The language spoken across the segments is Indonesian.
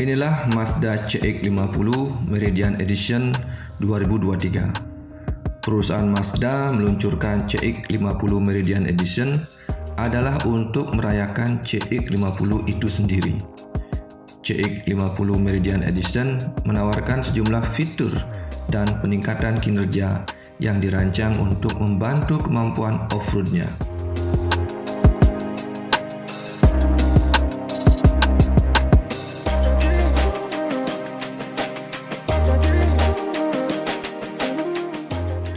Inilah Mazda CX-50 Meridian Edition 2023. Perusahaan Mazda meluncurkan CX-50 Meridian Edition adalah untuk merayakan CX-50 itu sendiri. CX-50 Meridian Edition menawarkan sejumlah fitur dan peningkatan kinerja yang dirancang untuk membantu kemampuan off-roadnya.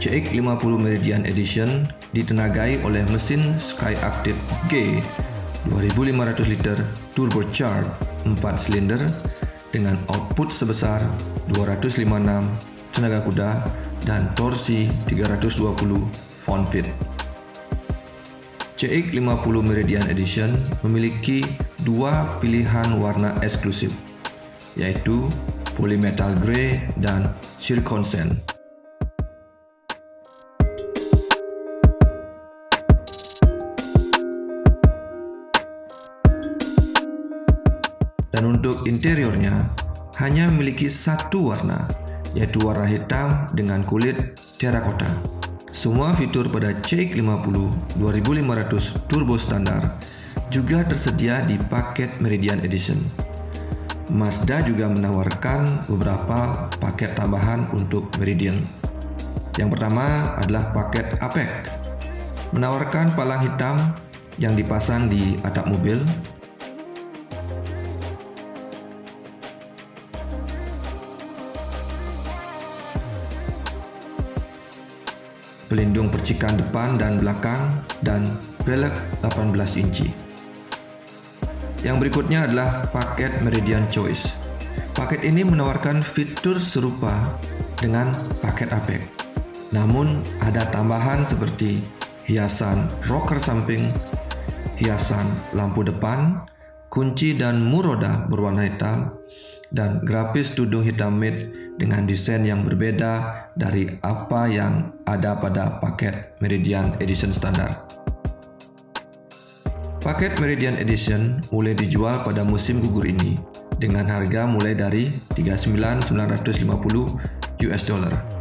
CX-50 Meridian Edition ditenagai oleh mesin Skyactiv G 2500 liter turbocharged 4 silinder dengan output sebesar 256 tenaga kuda dan torsi 320 pound-feet. CX-50 Meridian Edition memiliki dua pilihan warna eksklusif, yaitu Polymetal Grey dan Zircon Dan untuk interiornya, hanya memiliki satu warna, yaitu warna hitam dengan kulit terakota. Semua fitur pada CX-50 2500 Turbo Standar juga tersedia di paket Meridian Edition. Mazda juga menawarkan beberapa paket tambahan untuk Meridian. Yang pertama adalah paket APEC, menawarkan palang hitam yang dipasang di atap mobil pelindung percikan depan dan belakang, dan velg 18 inci. Yang berikutnya adalah paket Meridian Choice. Paket ini menawarkan fitur serupa dengan paket APEC. Namun ada tambahan seperti hiasan rocker samping, hiasan lampu depan, kunci dan muroda berwarna hitam, dan grafis tudung hitam matte dengan desain yang berbeda dari apa yang ada pada paket Meridian Edition standar. Paket Meridian Edition mulai dijual pada musim gugur ini dengan harga mulai dari 39.950 US dollar